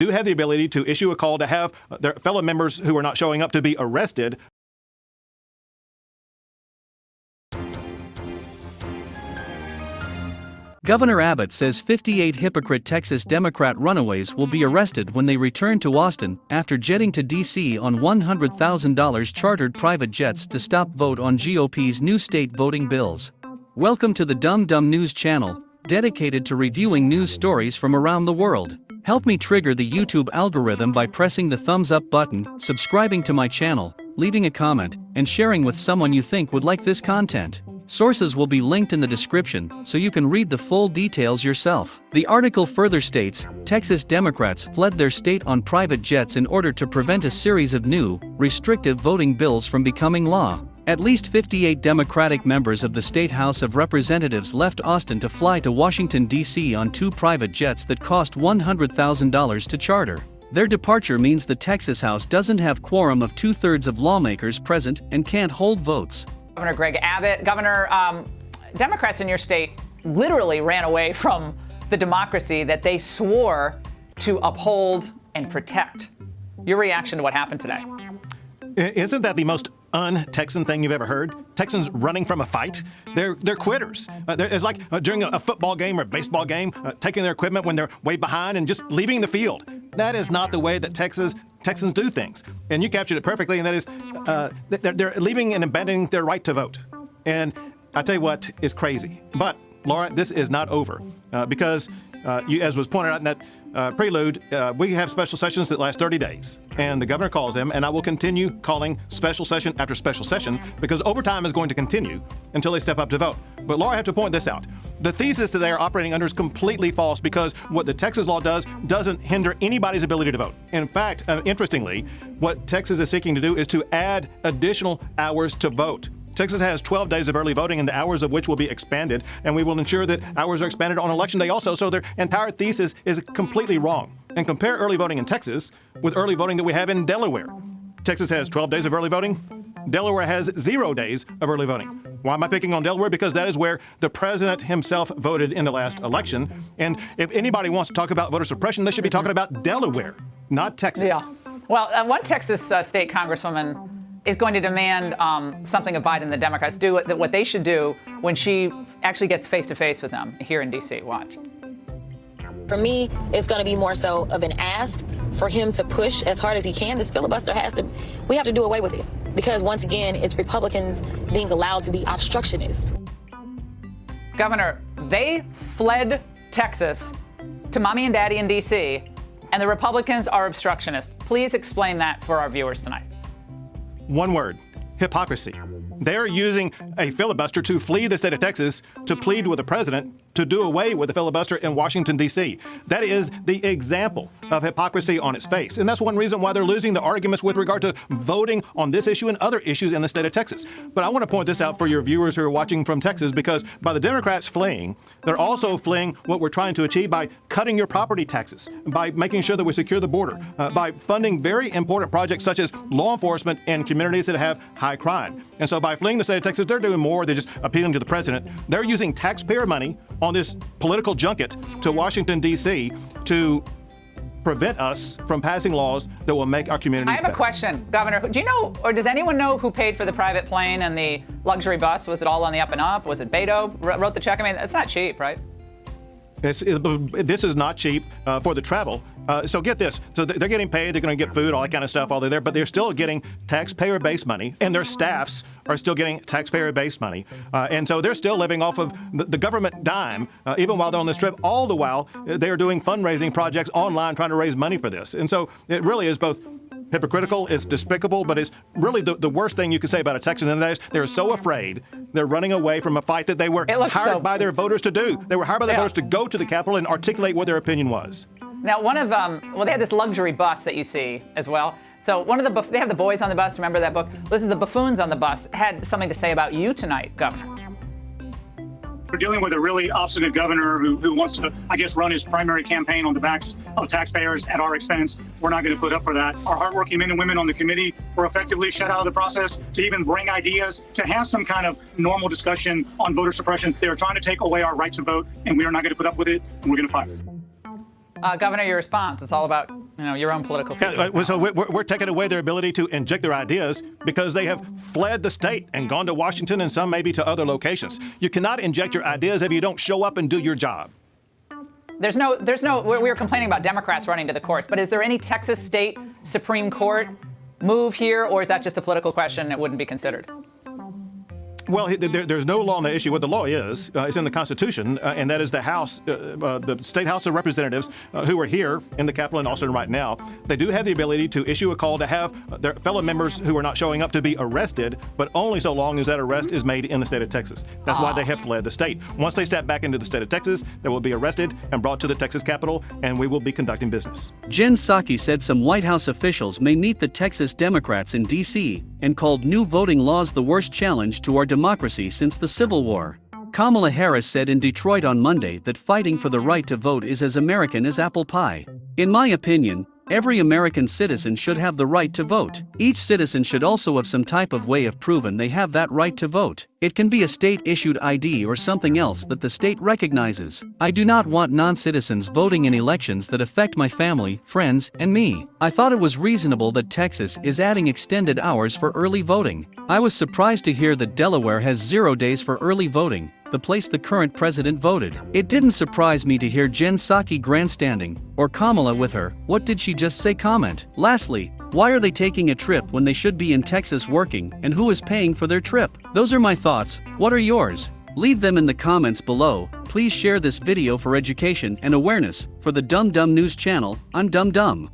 do have the ability to issue a call to have uh, their fellow members who are not showing up to be arrested. Governor Abbott says 58 hypocrite Texas Democrat runaways will be arrested when they return to Austin after jetting to D.C. on $100,000 chartered private jets to stop vote on GOP's new state voting bills. Welcome to the Dumb Dumb News channel, dedicated to reviewing news stories from around the world. Help me trigger the YouTube algorithm by pressing the thumbs up button, subscribing to my channel, leaving a comment, and sharing with someone you think would like this content. Sources will be linked in the description so you can read the full details yourself. The article further states Texas Democrats fled their state on private jets in order to prevent a series of new, restrictive voting bills from becoming law. At least 58 Democratic members of the State House of Representatives left Austin to fly to Washington, D.C. on two private jets that cost $100,000 to charter. Their departure means the Texas House doesn't have quorum of two thirds of lawmakers present and can't hold votes. Governor Greg Abbott. Governor, um, Democrats in your state literally ran away from the democracy that they swore to uphold and protect. Your reaction to what happened today? Isn't that the most un-Texan thing you've ever heard? Texans running from a fight? They're they're quitters. Uh, they're, it's like uh, during a, a, football game or baseball game, uh, taking their equipment when they're way behind and just leaving the field. That is not the way that Texas Texans do things. And you captured it perfectly, and that is uh, they're, they're leaving and abandoning their right to vote. And I tell you what is crazy. But Laura, this is not over uh, because, uh, you, as was pointed out in that uh, prelude, uh, we have special sessions that last 30 days, and the governor calls them, and I will continue calling special session after special session because overtime is going to continue until they step up to vote. But Laura, I have to point this out. The thesis that they are operating under is completely false because what the Texas law does doesn't hinder anybody's ability to vote. In fact, uh, interestingly, what Texas is seeking to do is to add additional hours to vote. Texas has 12 days of early voting, and the hours of which will be expanded, and we will ensure that hours are expanded on election day also. So their entire thesis is completely wrong. And compare early voting in Texas with early voting that we have in Delaware. Texas has 12 days of early voting. Delaware has zero days of early voting. Why am I picking on Delaware? Because that is where the president himself voted in the last election. And if anybody wants to talk about voter suppression, they should be talking about Delaware, not Texas. Yeah. Well, uh, one Texas uh, state congresswoman is going to demand um, something of Biden, and the Democrats do what, what they should do when she actually gets face to face with them here in D.C. Watch. For me, it's going to be more so of an ask for him to push as hard as he can. This filibuster has to, we have to do away with it. Because once again, it's Republicans being allowed to be obstructionist. Governor, they fled Texas to mommy and daddy in D.C., and the Republicans are obstructionists. Please explain that for our viewers tonight. One word hypocrisy. They're using a filibuster to flee the state of Texas to plead with the president to do away with the filibuster in Washington, D.C. That is the example of hypocrisy on its face. And that's one reason why they're losing the arguments with regard to voting on this issue and other issues in the state of Texas. But I want to point this out for your viewers who are watching from Texas because by the Democrats fleeing, they're also fleeing what we're trying to achieve by cutting your property taxes, by making sure that we secure the border, uh, by funding very important projects such as law enforcement in communities that have high crime. And so by fleeing the state of Texas, they're doing more than just appealing to the president. They're using taxpayer money on this political junket to Washington, D.C. to prevent us from passing laws that will make our communities I have better. a question, Governor. Do you know, or does anyone know who paid for the private plane and the luxury bus? Was it all on the up and up? Was it Beto wrote the check? I mean, it's not cheap, right? It, this is not cheap uh, for the travel. Uh, so get this. So they're getting paid. They're going to get food, all that kind of stuff while they're there. But they're still getting taxpayer-based money, and their staffs are still getting taxpayer-based money. Uh, and so they're still living off of the, the government dime, uh, even while they're on this trip. All the while, uh, they are doing fundraising projects online, trying to raise money for this. And so it really is both hypocritical, it's despicable, but it's really the, the worst thing you can say about a Texan, and that is they're so afraid they're running away from a fight that they were hired so... by their voters to do. They were hired by their yeah. voters to go to the Capitol and articulate what their opinion was. Now, one of um, well, they had this luxury bus that you see as well. So one of the they have the boys on the bus. Remember that book? This is the buffoons on the bus. Had something to say about you tonight, Governor. We're dealing with a really obstinate governor who, who wants to, I guess, run his primary campaign on the backs of taxpayers at our expense. We're not going to put up for that. Our hardworking men and women on the committee were effectively shut out of the process to even bring ideas, to have some kind of normal discussion on voter suppression. They are trying to take away our right to vote, and we are not going to put up with it, and we're going to fight. Uh, Governor, your response. It's all about You know, your own political. Yeah, uh, so we're, we're taking away their ability to inject their ideas because they have fled the state and gone to Washington and some maybe to other locations. You cannot inject your ideas if you don't show up and do your job. There's no, there's no. We were complaining about Democrats running to the courts, but is there any Texas state Supreme Court move here, or is that just a political question that wouldn't be considered? Well, there, there's no law on the issue. What the law is, uh, is in the Constitution, uh, and that is the House, uh, uh the State House of Representatives, uh, who are here in the Capitol in Austin right now. They do have the ability to issue a call to have their fellow members who are not showing up to be arrested, but only so long as that arrest is made in the state of Texas. That's why they have fled the state. Once they step back into the state of Texas, they will be arrested and brought to the Texas Capitol, and we will be conducting business. Jen Psaki said some White House officials may meet the Texas Democrats in D.C. and called new voting laws the worst challenge to our democracy since the Civil War. Kamala Harris said in Detroit on Monday that fighting for the right to vote is as American as apple pie. In my opinion, Every American citizen should have the right to vote. Each citizen should also have some type of way of proving they have that right to vote. It can be a state issued ID or something else that the state recognizes. I do not want non citizens voting in elections that affect my family, friends, and me. I thought it was reasonable that Texas is adding extended hours for early voting. I was surprised to hear that Delaware has zero days for early voting the place the current president voted. It didn't surprise me to hear Jen Psaki grandstanding, or Kamala with her, what did she just say comment. Lastly, why are they taking a trip when they should be in Texas working, and who is paying for their trip? Those are my thoughts, what are yours? Leave them in the comments below, please share this video for education and awareness, for the Dumb Dumb News channel, I'm Dumb Dumb.